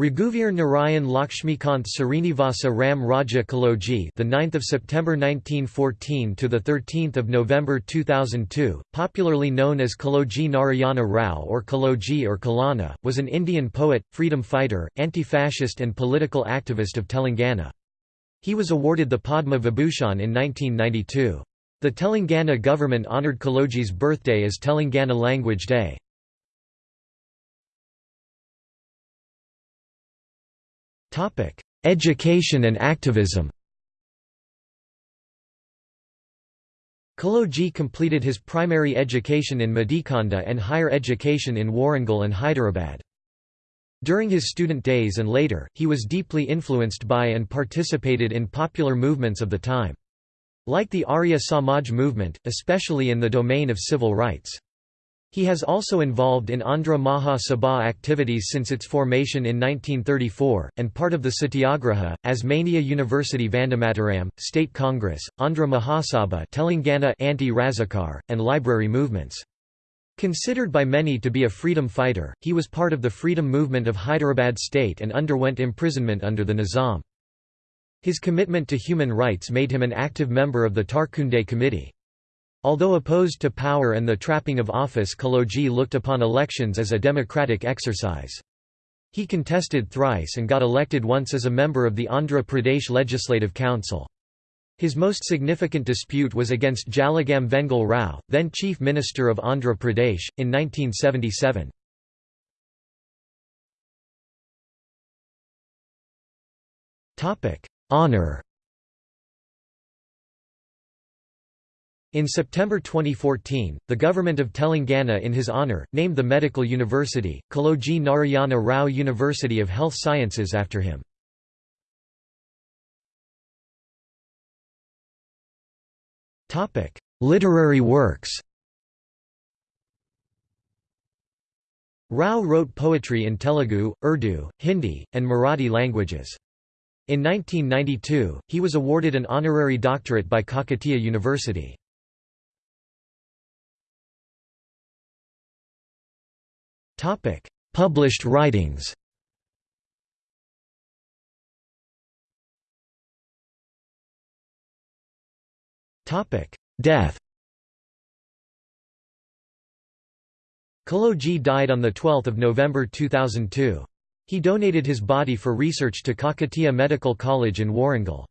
Raghuvir Narayan Lakshmikant Srinivasa Ram Raja Kaloji, the 9th of September 1914 to the 13th of November 2002, popularly known as Kaloji Narayana Rao or Kaloji or Kalanna, was an Indian poet, freedom fighter, anti-fascist and political activist of Telangana. He was awarded the Padma Vibhushan in 1992. The Telangana government honoured Kaloji's birthday as Telangana Language Day. Education and activism Kaloji completed his primary education in Madikonda and higher education in Warangal and Hyderabad. During his student days and later, he was deeply influenced by and participated in popular movements of the time. Like the Arya Samaj movement, especially in the domain of civil rights. He has also involved in Andhra Maha Sabha activities since its formation in 1934, and part of the Satyagraha, Osmania University Vandemataram, State Congress, Andhra Mahasabha Telangana anti-Razakar, and library movements. Considered by many to be a freedom fighter, he was part of the freedom movement of Hyderabad state and underwent imprisonment under the Nizam. His commitment to human rights made him an active member of the Tarkunde Committee. Although opposed to power and the trapping of office Kaloji looked upon elections as a democratic exercise. He contested thrice and got elected once as a member of the Andhra Pradesh Legislative Council. His most significant dispute was against Jalagam Vengal Rao, then Chief Minister of Andhra Pradesh, in 1977. Honour In September 2014, the government of Telangana in his honour, named the medical university, Kaloji Narayana Rao University of Health Sciences after him. Literary works Rao wrote poetry in Telugu, Urdu, Hindi, and Marathi languages. In 1992, he was awarded an honorary doctorate by Kakatiya University. Published writings Death Kaloji died on 12 November 2002. He donated his body for research to Kakatiya Medical College in Warangal.